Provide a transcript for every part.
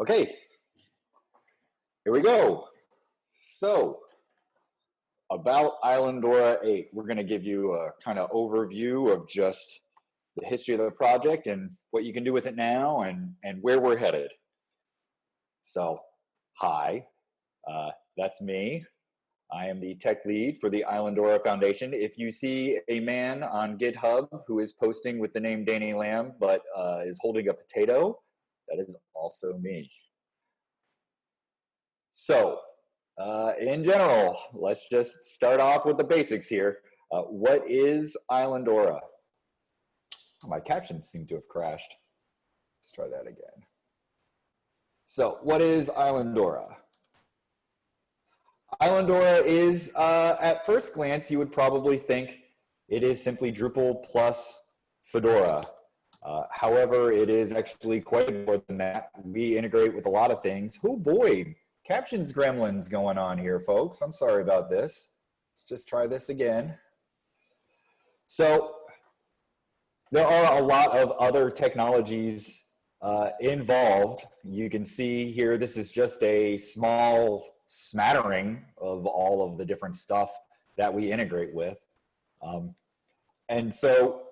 Okay, here we go. So, about Islandora 8, we're going to give you a kind of overview of just the history of the project and what you can do with it now and, and where we're headed. So, hi, uh, that's me. I am the tech lead for the Islandora Foundation. If you see a man on GitHub who is posting with the name Danny Lamb but uh, is holding a potato, that is also me. So, uh, in general, let's just start off with the basics here. Uh, what is Islandora? My captions seem to have crashed. Let's try that again. So, what is Islandora? Islandora is, uh, at first glance, you would probably think it is simply Drupal plus Fedora. Uh, however, it is actually quite more than that. We integrate with a lot of things. Oh boy, captions gremlins going on here, folks. I'm sorry about this. Let's just try this again. So there are a lot of other technologies uh, involved. You can see here, this is just a small smattering of all of the different stuff that we integrate with. Um, and so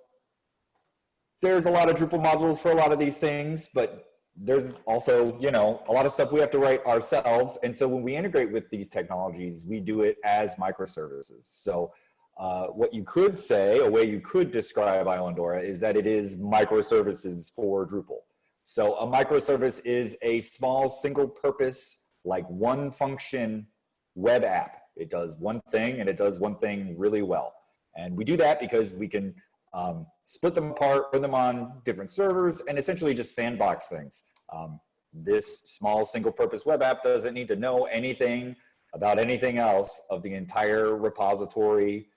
there's a lot of Drupal modules for a lot of these things, but there's also, you know, a lot of stuff we have to write ourselves. And so when we integrate with these technologies, we do it as microservices. So uh, what you could say, a way you could describe Islandora is that it is microservices for Drupal. So a microservice is a small single purpose like one function web app. It does one thing and it does one thing really well. And we do that because we can um, split them apart, put them on different servers, and essentially just sandbox things. Um, this small single purpose web app doesn't need to know anything about anything else of the entire repository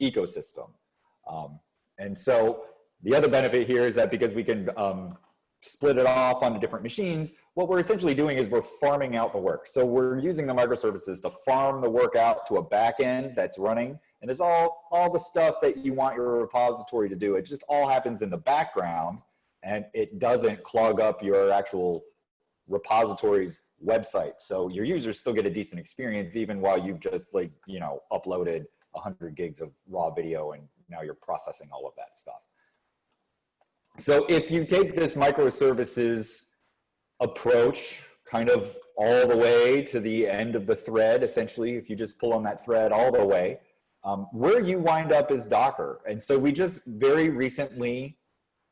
ecosystem. Um, and so the other benefit here is that because we can um, split it off onto different machines, what we're essentially doing is we're farming out the work. So we're using the microservices to farm the work out to a back end that's running. And it's all, all the stuff that you want your repository to do. It just all happens in the background and it doesn't clog up your actual repository's website. So your users still get a decent experience even while you've just like, you know, uploaded 100 gigs of raw video and now you're processing all of that stuff. So if you take this microservices approach kind of all the way to the end of the thread, essentially, if you just pull on that thread all the way, um, where you wind up is Docker. And so we just very recently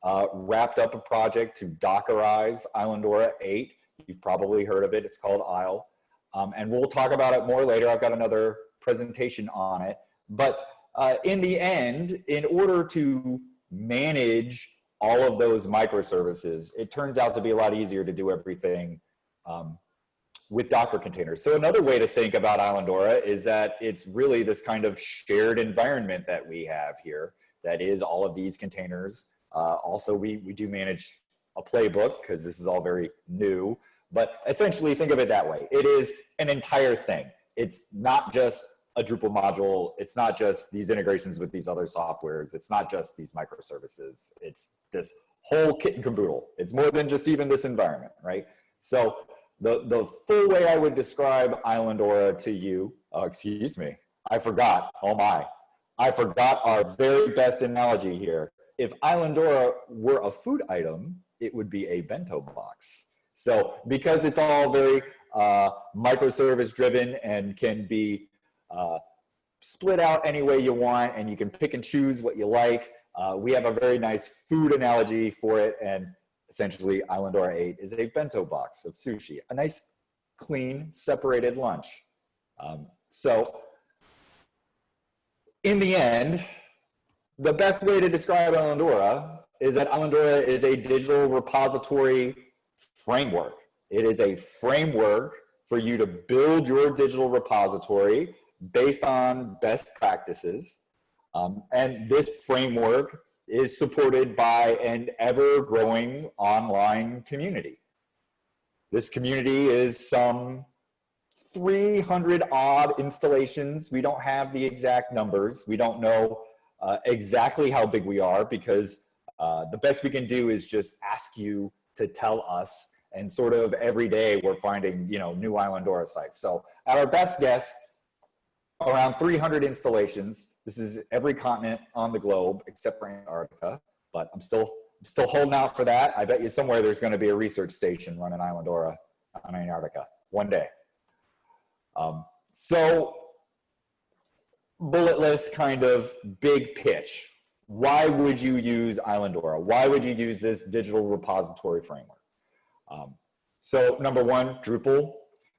uh, wrapped up a project to Dockerize Islandora 8. You've probably heard of it. It's called Isle. Um, and we'll talk about it more later. I've got another presentation on it. But uh, in the end, in order to manage all of those microservices, it turns out to be a lot easier to do everything um, with Docker containers. So another way to think about Islandora is that it's really this kind of shared environment that we have here that is all of these containers. Uh, also, we, we do manage a playbook because this is all very new, but essentially think of it that way. It is an entire thing. It's not just a Drupal module. It's not just these integrations with these other softwares. It's not just these microservices. It's this whole kit and caboodle. It's more than just even this environment, right? So the, the full way I would describe Islandora to you, uh, excuse me, I forgot, oh my, I forgot our very best analogy here. If Islandora were a food item, it would be a bento box. So because it's all very uh, microservice driven and can be uh, split out any way you want and you can pick and choose what you like. Uh, we have a very nice food analogy for it and essentially Islandora 8 is a bento box of sushi, a nice clean separated lunch. Um, so in the end, the best way to describe Islandora is that Islandora is a digital repository framework. It is a framework for you to build your digital repository based on best practices. Um, and this framework is supported by an ever growing online community. This community is some 300 odd installations. We don't have the exact numbers. We don't know uh, exactly how big we are because uh, the best we can do is just ask you to tell us And sort of every day we're finding, you know, new Islandora sites. So at our best guess, around 300 installations. This is every continent on the globe except for Antarctica, but I'm still still holding out for that. I bet you somewhere there's going to be a research station running Islandora on Antarctica one day. Um, so bullet list kind of big pitch. Why would you use Islandora? Why would you use this digital repository framework? Um, so number one, Drupal.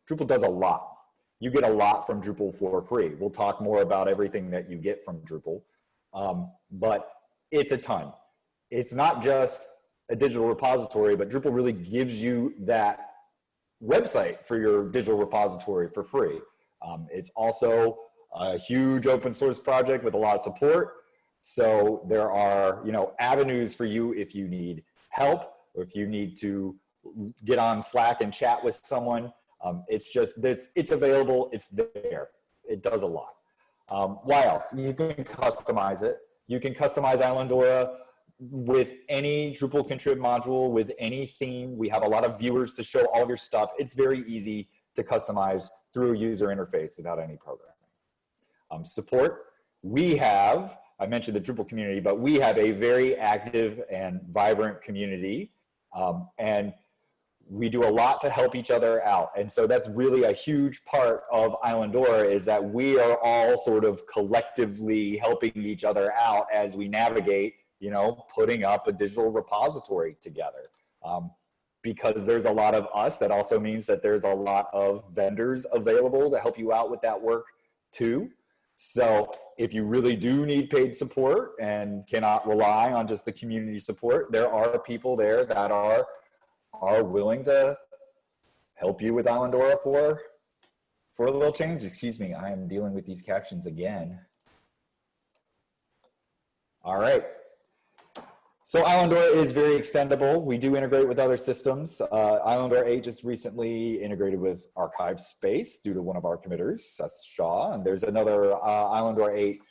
Drupal does a lot. You get a lot from Drupal for free. We'll talk more about everything that you get from Drupal, um, but it's a ton. It's not just a digital repository, but Drupal really gives you that website for your digital repository for free. Um, it's also a huge open source project with a lot of support. So there are, you know, avenues for you if you need help or if you need to get on Slack and chat with someone. Um, it's just, it's, it's available, it's there. It does a lot. Um, why else? You can customize it. You can customize Islandora with any Drupal contrib module, with any theme. We have a lot of viewers to show all of your stuff. It's very easy to customize through a user interface without any programming. Um, support, we have, I mentioned the Drupal community, but we have a very active and vibrant community. Um, and we do a lot to help each other out. And so that's really a huge part of Islandora is that we are all sort of collectively helping each other out as we navigate, you know, putting up a digital repository together. Um, because there's a lot of us, that also means that there's a lot of vendors available to help you out with that work too. So if you really do need paid support and cannot rely on just the community support, there are people there that are are willing to help you with Islandora for for a little change. Excuse me, I am dealing with these captions again. All right. So Islandora is very extendable. We do integrate with other systems. Uh, Islandora 8 just recently integrated with ArchivesSpace due to one of our committers, Seth Shaw. And there's another uh, Islandora 8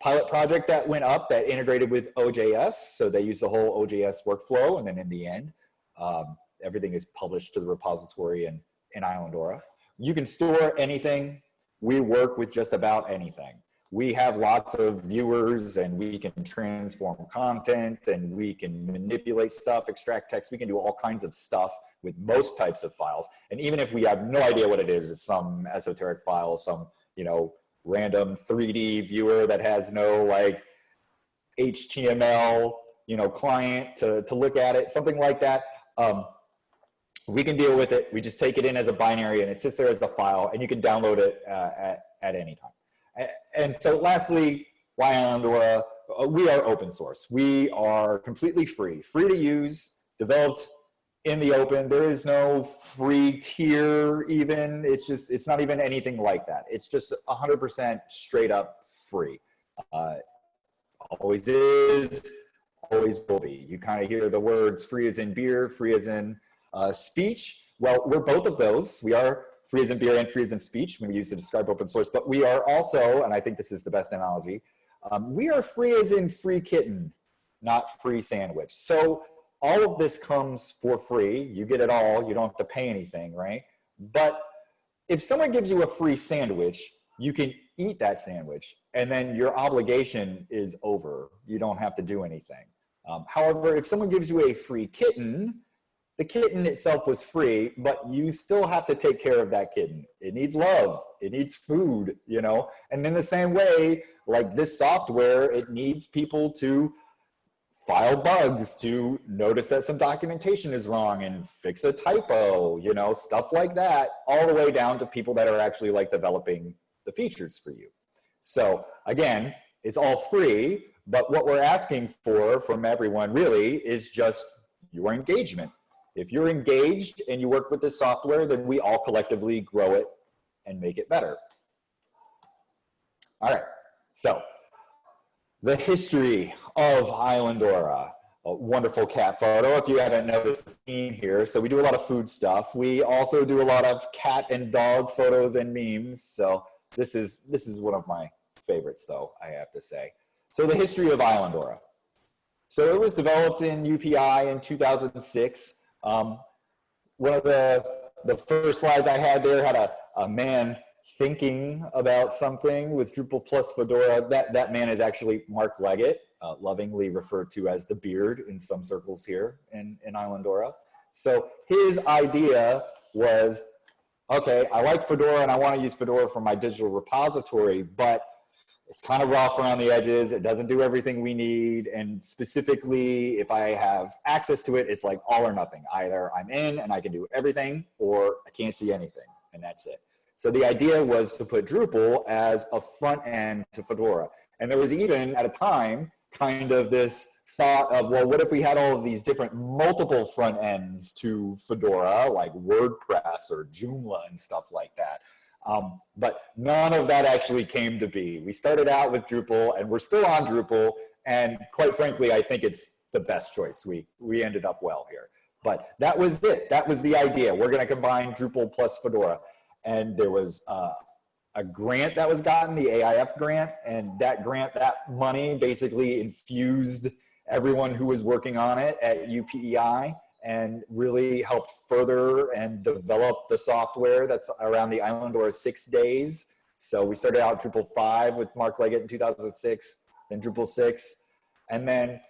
pilot project that went up that integrated with OJS. So they use the whole OJS workflow. And then in the end, um, everything is published to the repository in, in Islandora. You can store anything. We work with just about anything we have lots of viewers and we can transform content and we can manipulate stuff, extract text. We can do all kinds of stuff with most types of files. And even if we have no idea what it is, it's some esoteric file, some, you know, random 3D viewer that has no like HTML, you know, client to, to look at it, something like that. Um, we can deal with it. We just take it in as a binary and it sits there as a file and you can download it uh, at, at any time. And so lastly, why Islandora? Uh, we are open source. We are completely free, free to use, developed in the open. There is no free tier even. It's just, it's not even anything like that. It's just 100% straight up free. Uh, always is, always will be. You kind of hear the words free as in beer, free as in uh, speech. Well, we're both of those. We are free as in beer and free as in speech when we use to describe open source, but we are also, and I think this is the best analogy, um, we are free as in free kitten, not free sandwich. So all of this comes for free. You get it all. You don't have to pay anything, right? But if someone gives you a free sandwich, you can eat that sandwich and then your obligation is over. You don't have to do anything. Um, however, if someone gives you a free kitten, the kitten itself was free, but you still have to take care of that kitten. It needs love, it needs food, you know? And in the same way, like this software, it needs people to file bugs, to notice that some documentation is wrong and fix a typo, you know, stuff like that, all the way down to people that are actually like developing the features for you. So again, it's all free, but what we're asking for from everyone really is just your engagement if you're engaged and you work with this software, then we all collectively grow it and make it better. All right, so the history of Islandora. A wonderful cat photo if you haven't noticed the theme here. So we do a lot of food stuff. We also do a lot of cat and dog photos and memes. So this is, this is one of my favorites though, I have to say. So the history of Islandora. So it was developed in UPEI in 2006. Um, one of the, the first slides I had there had a, a man thinking about something with Drupal plus Fedora. That, that man is actually Mark Leggott, uh, lovingly referred to as the beard in some circles here in, in Islandora. So his idea was, okay, I like Fedora and I want to use Fedora for my digital repository, but it's kind of rough around the edges. It doesn't do everything we need. And specifically, if I have access to it, it's like all or nothing. Either I'm in and I can do everything or I can't see anything and that's it. So the idea was to put Drupal as a front end to Fedora. And there was even at a time kind of this thought of, well, what if we had all of these different multiple front ends to Fedora, like WordPress or Joomla and stuff like that. Um, but none of that actually came to be. We started out with Drupal and we're still on Drupal. And quite frankly, I think it's the best choice. We, we ended up well here. But that was it. That was the idea. We're going to combine Drupal plus Fedora. And there was uh, a grant that was gotten, the AIF grant. And that grant, that money basically infused everyone who was working on it at UPEI and really helped further and develop the software that's around the Islandora six days. So we started out Drupal 5 with Mark Leggott in 2006, then Drupal 6, and then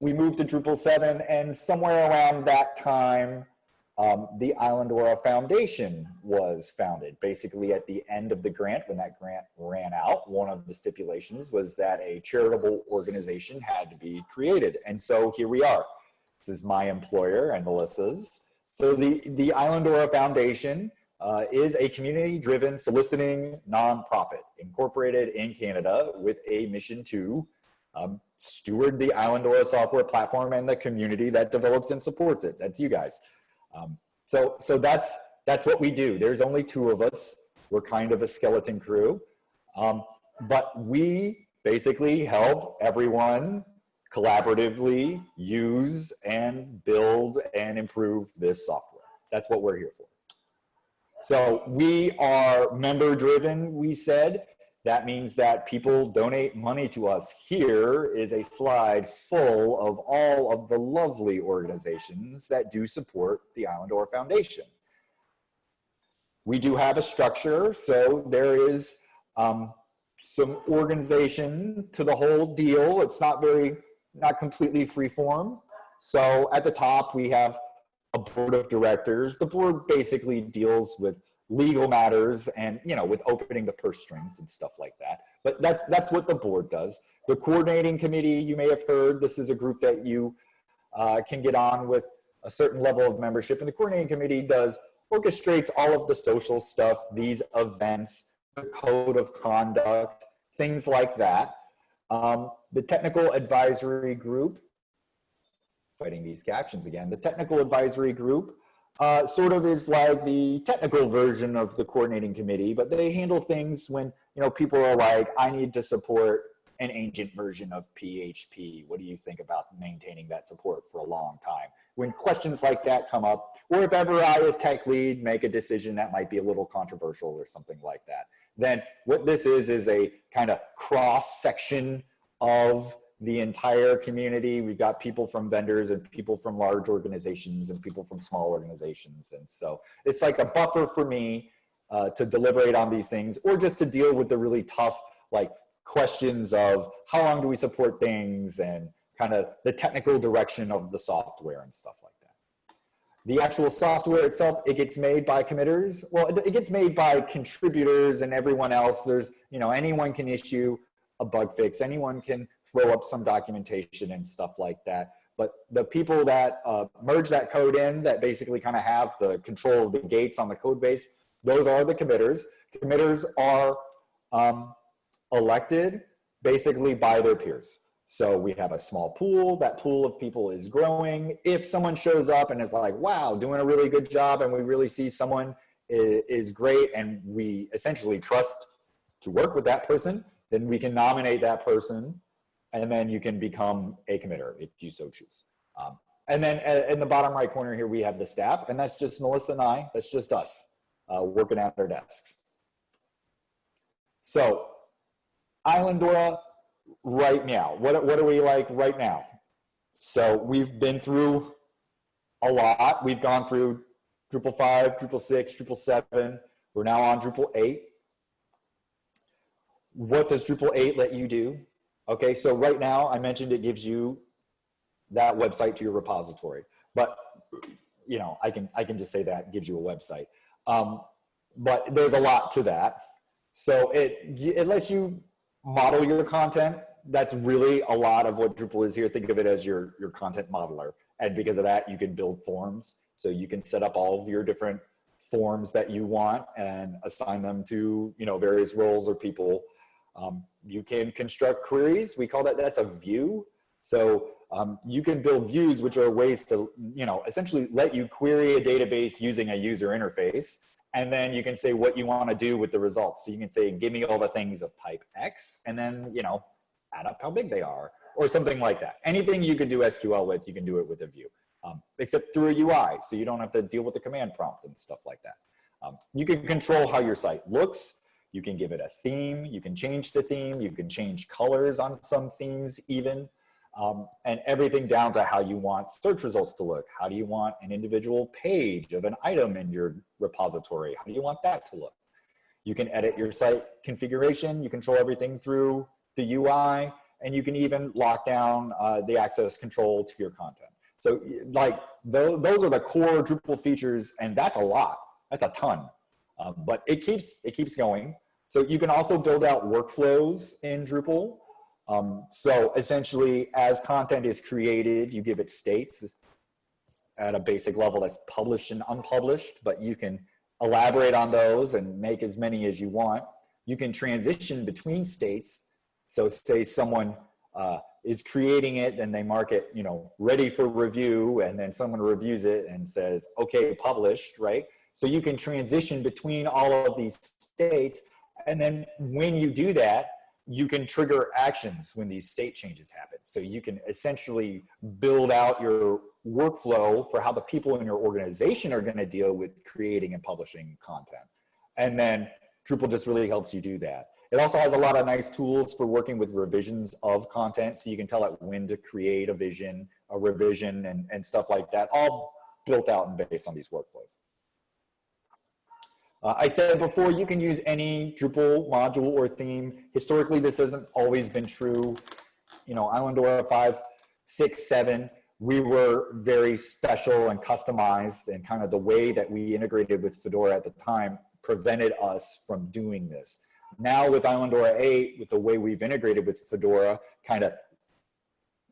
we moved to Drupal 7, and somewhere around that time, um, the Islandora Foundation was founded. Basically at the end of the grant, when that grant ran out, one of the stipulations was that a charitable organization had to be created. And so here we are. This is my employer and Melissa's. So the, the Islandora Foundation uh, is a community-driven soliciting nonprofit incorporated in Canada with a mission to um, steward the Islandora software platform and the community that develops and supports it. That's you guys. Um, so so that's, that's what we do. There's only two of us. We're kind of a skeleton crew. Um, but we basically help everyone collaboratively use and build and improve this software. That's what we're here for. So we are member driven, we said. That means that people donate money to us. Here is a slide full of all of the lovely organizations that do support the Islandora Foundation. We do have a structure, so there is um, some organization to the whole deal. It's not very not completely free form. So at the top, we have a board of directors. The board basically deals with legal matters and, you know, with opening the purse strings and stuff like that. But that's, that's what the board does. The coordinating committee, you may have heard, this is a group that you uh, can get on with a certain level of membership. And the coordinating committee does orchestrates all of the social stuff, these events, the code of conduct, things like that. Um, the technical advisory group, fighting these captions again, the technical advisory group uh, sort of is like the technical version of the coordinating committee, but they handle things when, you know, people are like, I need to support an ancient version of PHP. What do you think about maintaining that support for a long time? When questions like that come up, or if ever I as tech lead make a decision that might be a little controversial or something like that, then what this is is a kind of cross section of the entire community. We've got people from vendors and people from large organizations and people from small organizations. And so it's like a buffer for me uh, to deliberate on these things or just to deal with the really tough like questions of how long do we support things and kind of the technical direction of the software and stuff like that. The actual software itself, it gets made by committers. Well, it gets made by contributors and everyone else. There's, you know, anyone can issue a bug fix. Anyone can throw up some documentation and stuff like that. But the people that uh, merge that code in that basically kind of have the control of the gates on the code base, those are the committers. Committers are um, elected basically by their peers. So we have a small pool, that pool of people is growing. If someone shows up and is like, wow, doing a really good job and we really see someone is, great and we essentially trust to work with that person, then we can nominate that person and then you can become a committer if you so choose. Um, and then uh, in the bottom right corner here, we have the staff and that's just Melissa and I, that's just us uh, working at our desks. So Islandora right now, what, what are we like right now? So we've been through a lot. We've gone through Drupal 5, Drupal 6, Drupal 7. We're now on Drupal 8. What does Drupal 8 let you do? Okay, so right now I mentioned it gives you that website to your repository, but you know, I can, I can just say that gives you a website. Um, but there's a lot to that. So it, it lets you model your content. That's really a lot of what Drupal is here. Think of it as your, your content modeler. And because of that, you can build forms. So you can set up all of your different forms that you want and assign them to, you know, various roles or people. Um, you can construct queries. We call that, that's a view. So um, you can build views, which are ways to, you know, essentially let you query a database using a user interface. And then you can say what you want to do with the results. So you can say, give me all the things of type X, and then, you know, add up how big they are, or something like that. Anything you can do SQL with, you can do it with a view, um, except through a UI. So you don't have to deal with the command prompt and stuff like that. Um, you can control how your site looks. You can give it a theme. You can change the theme. You can change colors on some themes even um, and everything down to how you want search results to look. How do you want an individual page of an item in your repository? How do you want that to look? You can edit your site configuration. You control everything through the UI, and you can even lock down uh, the access control to your content. So like those are the core Drupal features, and that's a lot. That's a ton. Um, but it keeps, it keeps going. So you can also build out workflows in Drupal. Um, so essentially, as content is created, you give it states at a basic level that's published and unpublished, but you can elaborate on those and make as many as you want. You can transition between states. So say someone uh, is creating it, then they mark it, you know, ready for review, and then someone reviews it and says, okay, published, right? So you can transition between all of these states. And then when you do that, you can trigger actions when these state changes happen. So you can essentially build out your workflow for how the people in your organization are going to deal with creating and publishing content. And then Drupal just really helps you do that. It also has a lot of nice tools for working with revisions of content. So you can tell it when to create a vision, a revision and, and stuff like that, all built out and based on these workflows. Uh, I said before, you can use any Drupal module or theme. Historically, this hasn't always been true. You know, Islandora 5, 6, 7, we were very special and customized and kind of the way that we integrated with Fedora at the time prevented us from doing this. Now with Islandora 8, with the way we've integrated with Fedora, kind of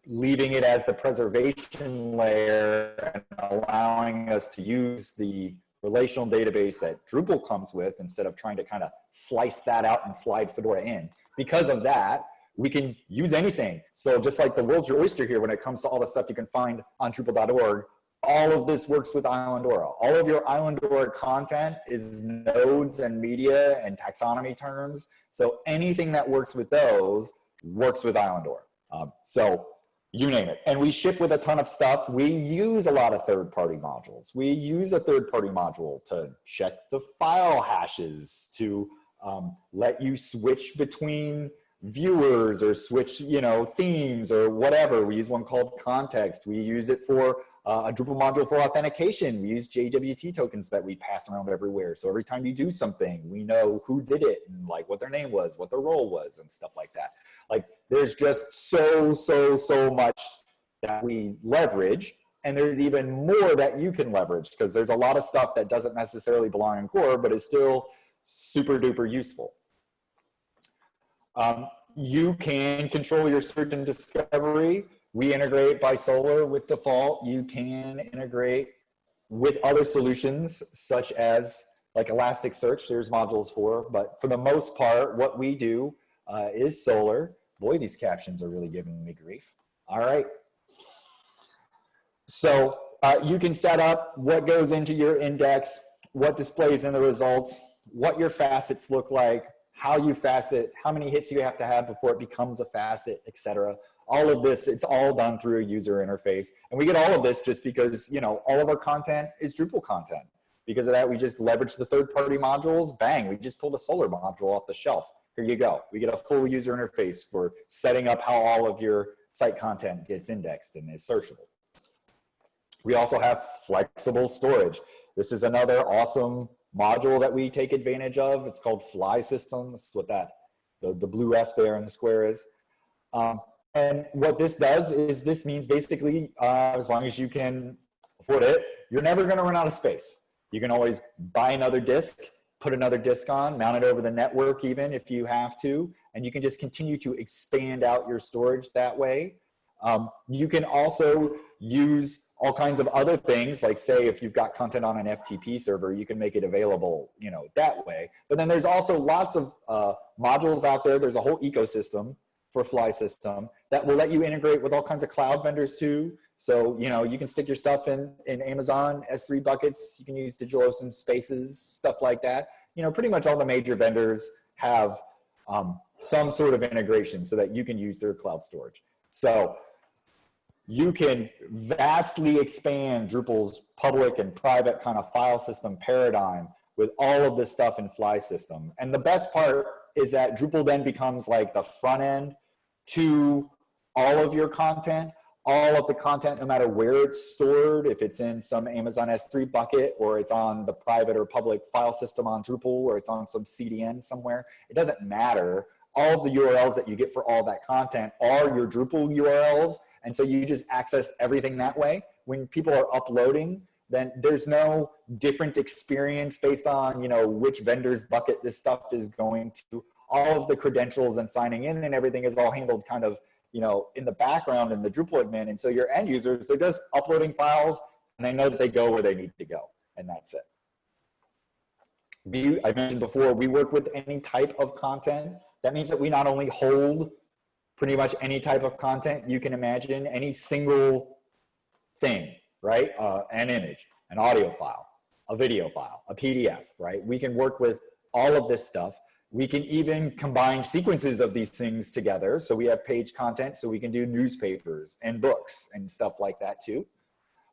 leaving it as the preservation layer and allowing us to use the relational database that Drupal comes with instead of trying to kind of slice that out and slide Fedora in. Because of that, we can use anything. So just like the world's your oyster here when it comes to all the stuff you can find on Drupal.org, all of this works with Islandora. All of your Islandora content is nodes and media and taxonomy terms. So anything that works with those works with Islandora. Um, so you name it. And we ship with a ton of stuff. We use a lot of third-party modules. We use a third-party module to check the file hashes, to um, let you switch between viewers or switch, you know, themes or whatever. We use one called context. We use it for uh, a Drupal module for authentication. We use JWT tokens that we pass around everywhere. So every time you do something, we know who did it and like what their name was, what their role was and stuff like that. Like there's just so, so, so much that we leverage. And there's even more that you can leverage because there's a lot of stuff that doesn't necessarily belong in core, but is still super duper useful. Um, you can control your search and discovery. We integrate by Solr with default. You can integrate with other solutions such as like Elasticsearch, there's modules for, but for the most part, what we do uh, is Solr. Boy, these captions are really giving me grief. All right. So uh, you can set up what goes into your index, what displays in the results, what your facets look like, how you facet, how many hits you have to have before it becomes a facet, etc. All of this, it's all done through a user interface. And we get all of this just because, you know, all of our content is Drupal content. Because of that, we just leverage the third-party modules. Bang, we just pull the Solr module off the shelf here you go. We get a full user interface for setting up how all of your site content gets indexed and is searchable. We also have flexible storage. This is another awesome module that we take advantage of. It's called Flysystem. That's what that, the, the blue F there in the square is. Um, and what this does is this means basically, uh, as long as you can afford it, you're never gonna run out of space. You can always buy another disk, put another disk on, mount it over the network even if you have to, and you can just continue to expand out your storage that way. Um, you can also use all kinds of other things, like say if you've got content on an FTP server, you can make it available, you know, that way. But then there's also lots of uh, modules out there. There's a whole ecosystem for Flysystem that will let you integrate with all kinds of cloud vendors too. So, you know, you can stick your stuff in, in Amazon S3 buckets. You can use DigitalOcean Spaces, stuff like that. You know, pretty much all the major vendors have um, some sort of integration so that you can use their cloud storage. So you can vastly expand Drupal's public and private kind of file system paradigm with all of this stuff in Flysystem. And the best part is that Drupal then becomes like the front end to all of your content, all of the content, no matter where it's stored, if it's in some Amazon S3 bucket or it's on the private or public file system on Drupal or it's on some CDN somewhere, it doesn't matter. All the URLs that you get for all that content are your Drupal URLs. And so you just access everything that way. When people are uploading, then there's no different experience based on, you know, which vendor's bucket this stuff is going to. All of the credentials and signing in and everything is all handled kind of you know, in the background in the Drupal admin. And so your end users, they're just uploading files and they know that they go where they need to go. And that's it. I mentioned before, we work with any type of content. That means that we not only hold pretty much any type of content you can imagine, any single thing, right? Uh, an image, an audio file, a video file, a PDF, right? We can work with all of this stuff. We can even combine sequences of these things together. So we have page content, so we can do newspapers and books and stuff like that too.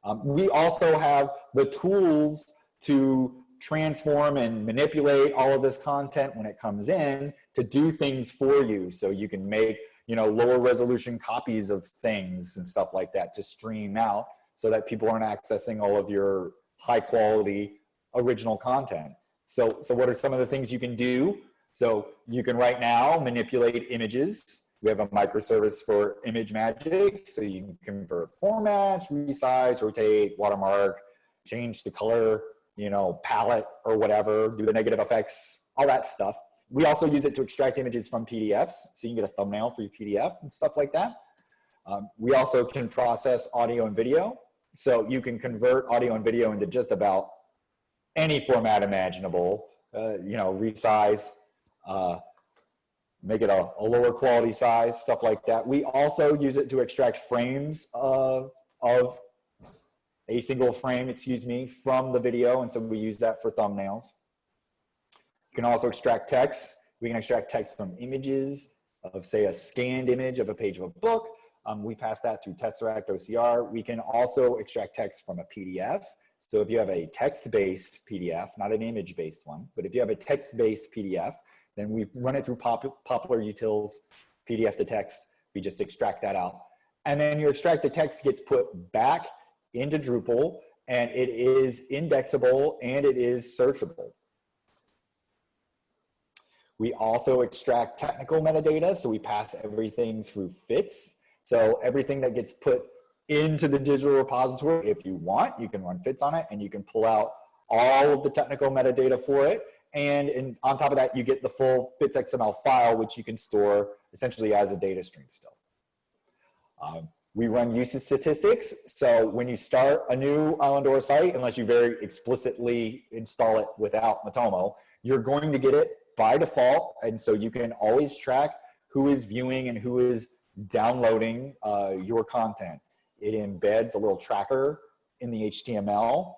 Um, we also have the tools to transform and manipulate all of this content when it comes in to do things for you. So you can make, you know, lower resolution copies of things and stuff like that to stream out so that people aren't accessing all of your high quality original content. So, so what are some of the things you can do? So you can right now manipulate images. We have a microservice for ImageMagick. so you can convert formats, resize, rotate, watermark, change the color, you know, palette or whatever, do the negative effects, all that stuff. We also use it to extract images from PDFs, so you can get a thumbnail for your PDF and stuff like that. Um, we also can process audio and video, so you can convert audio and video into just about any format imaginable, uh, you know, resize, uh, make it a, a, lower quality size, stuff like that. We also use it to extract frames of, of a single frame, excuse me, from the video. And so we use that for thumbnails. You can also extract text. We can extract text from images of say a scanned image of a page of a book. Um, we pass that through Tesseract OCR. We can also extract text from a PDF. So if you have a text-based PDF, not an image-based one, but if you have a text-based PDF, then we run it through pop poppler utils, PDF to text. We just extract that out. And then your extracted text gets put back into Drupal and it is indexable and it is searchable. We also extract technical metadata, so we pass everything through FITS. So everything that gets put into the digital repository, if you want, you can run FITS on it and you can pull out all of the technical metadata for it and in, on top of that, you get the full FITS XML file, which you can store essentially as a data stream still. Um, we run usage statistics. So when you start a new Islandora site, unless you very explicitly install it without Matomo, you're going to get it by default. And so you can always track who is viewing and who is downloading uh, your content. It embeds a little tracker in the HTML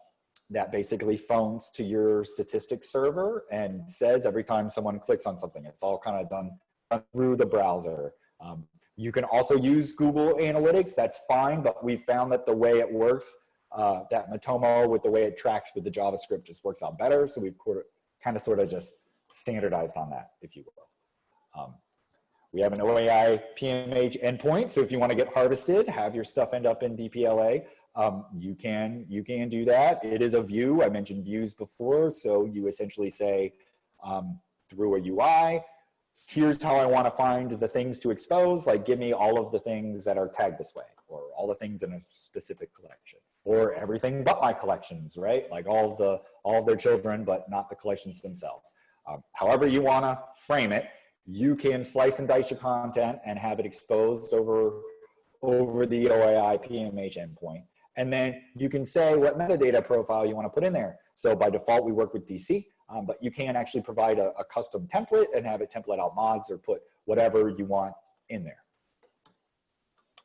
that basically phones to your statistics server and says every time someone clicks on something, it's all kind of done through the browser. Um, you can also use Google Analytics, that's fine, but we found that the way it works, uh, that Matomo with the way it tracks with the JavaScript just works out better. So we've kind of sort of just standardized on that, if you will. Um, we have an OAI PMH endpoint. So if you want to get harvested, have your stuff end up in DPLA. Um, you can you can do that. It is a view. I mentioned views before, so you essentially say um, through a UI, here's how I want to find the things to expose. Like, give me all of the things that are tagged this way, or all the things in a specific collection, or everything but my collections, right? Like all of the all of their children, but not the collections themselves. Um, however you want to frame it, you can slice and dice your content and have it exposed over over the OAI PMH endpoint. And then you can say what metadata profile you want to put in there. So by default, we work with DC, um, but you can actually provide a, a, custom template and have it template out mods or put whatever you want in there.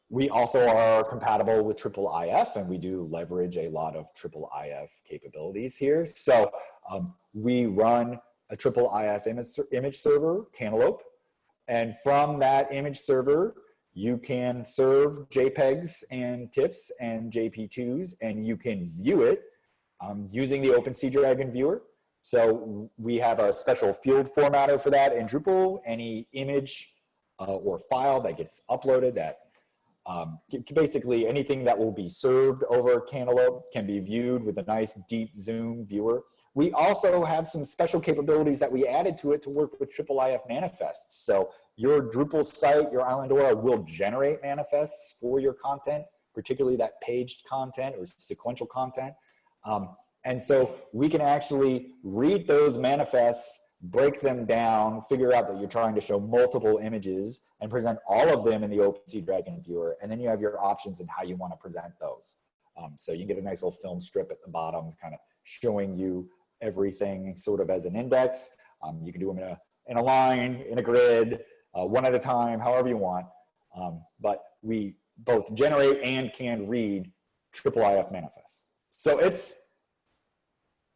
We also are compatible with triple IF and we do leverage a lot of triple IF capabilities here. So um, we run a triple IF image, image server, Cantaloupe, and from that image server, you can serve JPEGs and TIFFs and JP2s, and you can view it um, using the OpenSeaDragon viewer. So we have a special field formatter for that in Drupal. Any image uh, or file that gets uploaded that um, basically anything that will be served over Cantaloupe can be viewed with a nice deep zoom viewer. We also have some special capabilities that we added to it to work with Triple IF manifests. So your Drupal site, your Islandora will generate manifests for your content, particularly that paged content or sequential content. Um, and so we can actually read those manifests, break them down, figure out that you're trying to show multiple images and present all of them in the OpenSeaDragon viewer. And then you have your options in how you want to present those. Um, so you can get a nice little film strip at the bottom, kind of showing you everything sort of as an index. Um, you can do them in a, in a line, in a grid, uh, one at a time, however you want. Um, but we both generate and can read triple IF manifests. So it's,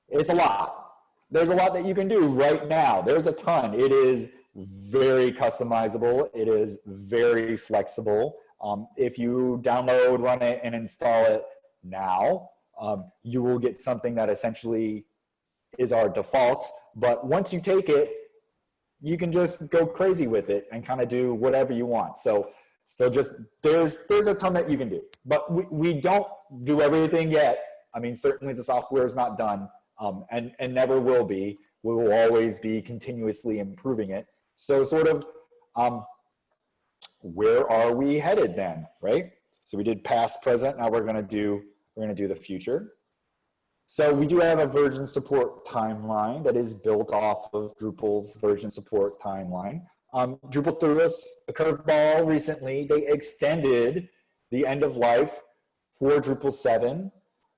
it's a lot. There's a lot that you can do right now. There's a ton. It is very customizable. It is very flexible. Um, if you download, run it, and install it now, um, you will get something that essentially is our default. But once you take it, you can just go crazy with it and kind of do whatever you want. So, so just there's there's a ton that you can do, but we, we don't do everything yet. I mean, certainly the software is not done, um, and and never will be. We will always be continuously improving it. So, sort of, um, where are we headed then, right? So we did past, present. Now we're to do we're going to do the future. So we do have a version support timeline that is built off of Drupal's version support timeline. Um, Drupal threw us a curveball recently. They extended the end of life for Drupal 7.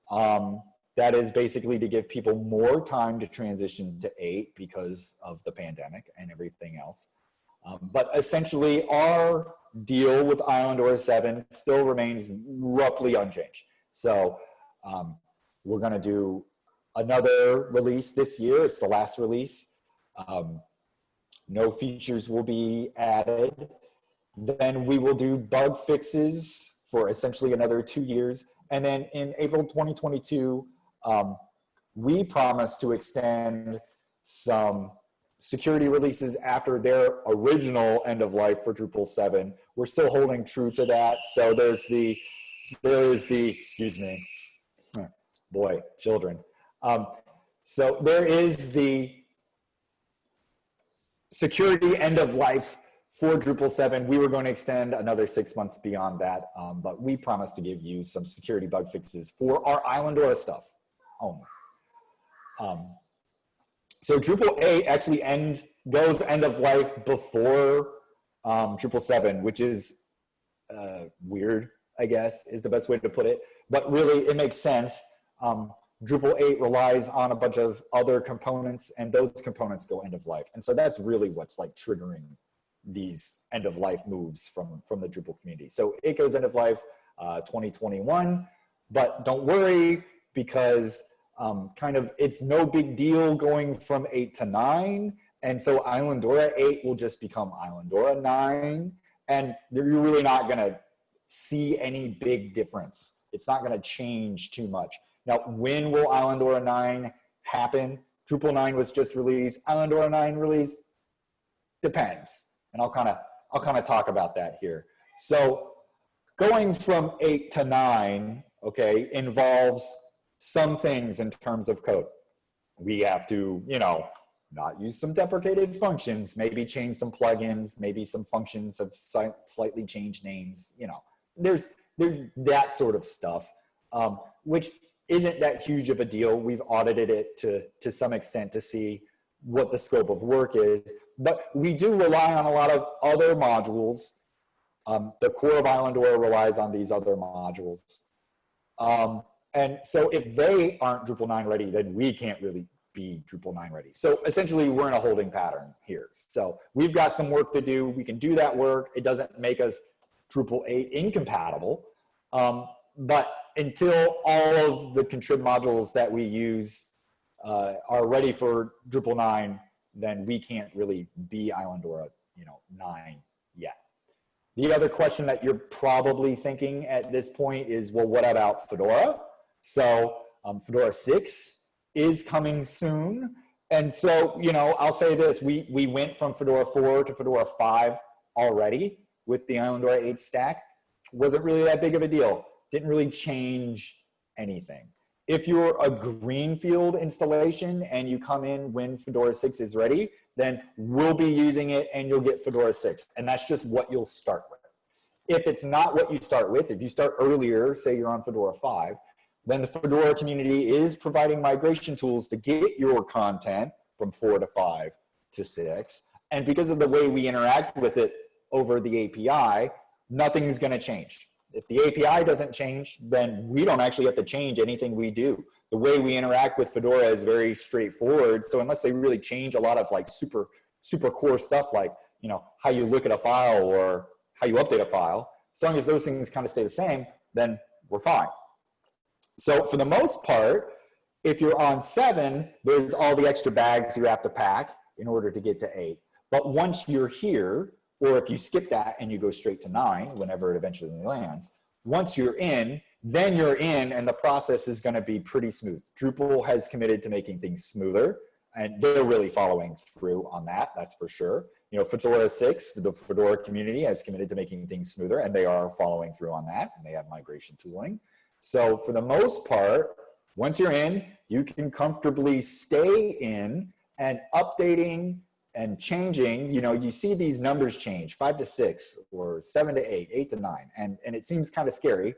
Um, that is basically to give people more time to transition to 8 because of the pandemic and everything else. Um, but essentially our deal with Islandora 7 still remains roughly unchanged. So um, we're going to do another release this year. It's the last release. Um, no features will be added. Then we will do bug fixes for essentially another two years. And then in April 2022, um, we promise to extend some security releases after their original end of life for Drupal 7. We're still holding true to that. So there's the, there is the, excuse me, boy, children. Um, so there is the security end of life for Drupal 7. We were going to extend another six months beyond that, um, but we promised to give you some security bug fixes for our Islandora stuff only. Um, so Drupal 8 actually end, goes end of life before um, Drupal 7, which is uh, weird, I guess, is the best way to put it. But really, it makes sense um, Drupal 8 relies on a bunch of other components and those components go end of life. And so that's really what's like triggering these end of life moves from, from the Drupal community. So it goes end of life uh, 2021, but don't worry because um, kind of it's no big deal going from eight to nine. And so Islandora 8 will just become Islandora 9. And you're really not gonna see any big difference. It's not gonna change too much. Now, when will Islandora 9 happen? Drupal 9 was just released. Islandora 9 release depends. And I'll kind of I'll kind of talk about that here. So going from 8 to 9, okay, involves some things in terms of code. We have to, you know, not use some deprecated functions, maybe change some plugins, maybe some functions have slightly changed names, you know, there's, there's that sort of stuff, um, which isn't that huge of a deal. We've audited it to, to some extent to see what the scope of work is, but we do rely on a lot of other modules. Um, the core of Islandora relies on these other modules. Um, and so if they aren't Drupal 9 ready, then we can't really be Drupal 9 ready. So essentially we're in a holding pattern here. So we've got some work to do. We can do that work. It doesn't make us Drupal 8 incompatible. Um, but until all of the contrib modules that we use uh, are ready for Drupal 9, then we can't really be Islandora, you know, 9 yet. The other question that you're probably thinking at this point is, well, what about Fedora? So um, Fedora 6 is coming soon. And so, you know, I'll say this, we, we went from Fedora 4 to Fedora 5 already with the Islandora 8 stack. Wasn't really that big of a deal. Didn't really change anything. If you're a greenfield installation and you come in when Fedora 6 is ready, then we'll be using it and you'll get Fedora 6. And that's just what you'll start with. If it's not what you start with, if you start earlier, say you're on Fedora 5, then the Fedora community is providing migration tools to get your content from four to five to six. And because of the way we interact with it over the API, nothing's gonna change. If the API doesn't change, then we don't actually have to change anything we do. The way we interact with Fedora is very straightforward. So unless they really change a lot of like super, super core stuff like, you know, how you look at a file or how you update a file, as long as those things kind of stay the same, then we're fine. So for the most part, if you're on seven, there's all the extra bags you have to pack in order to get to eight. But once you're here, or if you skip that and you go straight to nine, whenever it eventually lands, once you're in, then you're in and the process is gonna be pretty smooth. Drupal has committed to making things smoother and they're really following through on that, that's for sure. You know, Fedora 6, the Fedora community has committed to making things smoother and they are following through on that and they have migration tooling. So for the most part, once you're in, you can comfortably stay in and updating and changing, you know, you see these numbers change, five to six or seven to eight, eight to nine, and, and it seems kind of scary,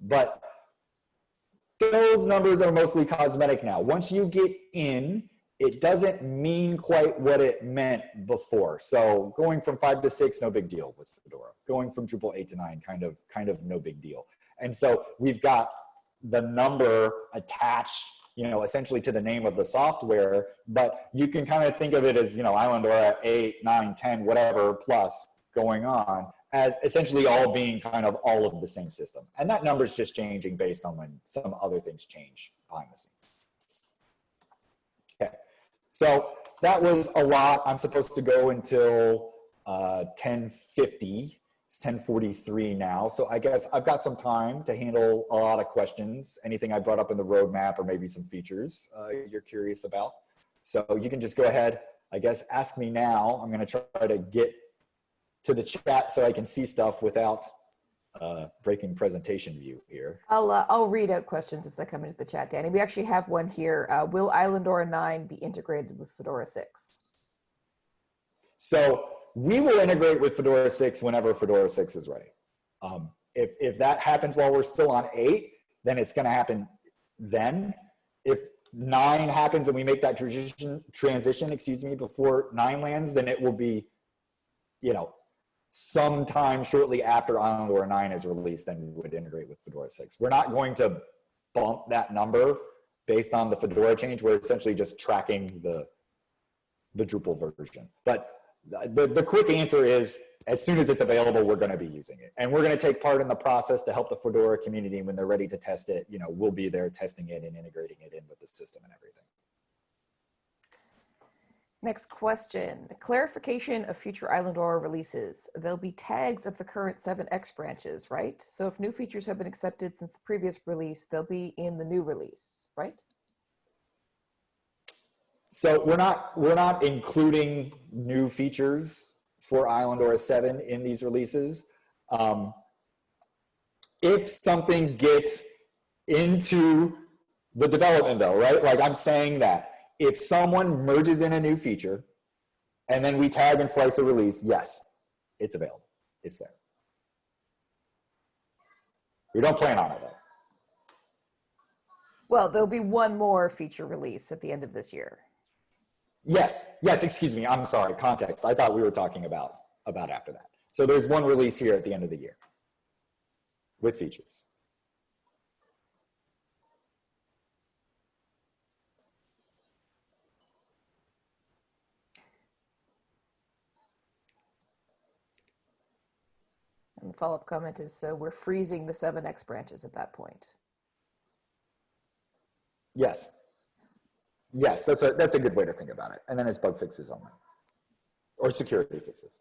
but those numbers are mostly cosmetic now. Once you get in, it doesn't mean quite what it meant before. So going from five to six, no big deal with Fedora. Going from Drupal eight to nine, kind of, kind of no big deal. And so we've got the number attached you know, essentially to the name of the software, but you can kind of think of it as, you know, Islandora 8, 9, 10, whatever plus going on as essentially all being kind of all of the same system. And that number is just changing based on when some other things change behind the scenes. Okay, so that was a lot. I'm supposed to go until uh, 1050 it's 1043 now. So I guess I've got some time to handle a lot of questions, anything I brought up in the roadmap or maybe some features uh, you're curious about. So you can just go ahead, I guess, ask me now. I'm gonna try to get to the chat so I can see stuff without uh, breaking presentation view here. I'll, uh, I'll read out questions as they come into the chat, Danny. We actually have one here. Uh, will Islandora 9 be integrated with Fedora 6? So we will integrate with Fedora 6 whenever Fedora 6 is ready. Um, if, if that happens while we're still on 8, then it's going to happen then. If 9 happens and we make that transition, transition, excuse me, before 9 lands, then it will be, you know, sometime shortly after Islandora 9 is released, then we would integrate with Fedora 6. We're not going to bump that number based on the Fedora change. We're essentially just tracking the, the Drupal version. But the, the quick answer is as soon as it's available, we're going to be using it. And we're going to take part in the process to help the Fedora community when they're ready to test it. You know, we'll be there testing it and integrating it in with the system and everything. Next question, clarification of future Islandora releases. There'll be tags of the current 7x branches, right? So if new features have been accepted since the previous release, they'll be in the new release, right? So we're not we're not including new features for Islandora 7 in these releases. Um, if something gets into the development though, right? Like I'm saying that if someone merges in a new feature and then we tag and slice a release, yes, it's available. It's there. We don't plan on it though. Well, there'll be one more feature release at the end of this year. Yes, yes, excuse me. I'm sorry, context. I thought we were talking about, about after that. So there's one release here at the end of the year with features. And the follow-up comment is, so we're freezing the 7X branches at that point. Yes. Yes, that's a, that's a good way to think about it. And then it's bug fixes only or security fixes.